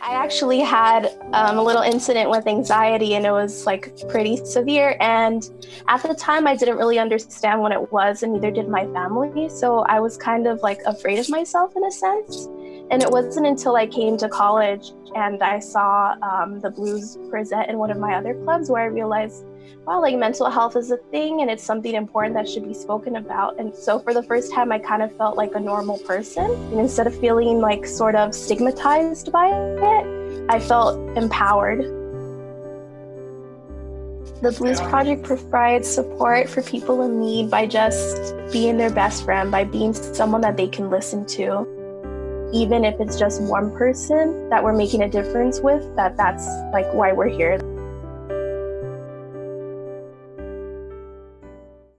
actually had um, a little incident with anxiety and it was like pretty severe. And at the time, I didn't really understand what it was, and neither did my family. So I was kind of like afraid of myself in a sense. And it wasn't until I came to college and I saw um, the blues present in one of my other clubs where I realized, wow, like mental health is a thing and it's something important that should be spoken about. And so for the first time, I kind of felt like a normal person. And instead of feeling like sort of stigmatized by it, I felt empowered. The Blues Project provides support for people in need by just being their best friend, by being someone that they can listen to even if it's just one person that we're making a difference with, that that's like why we're here.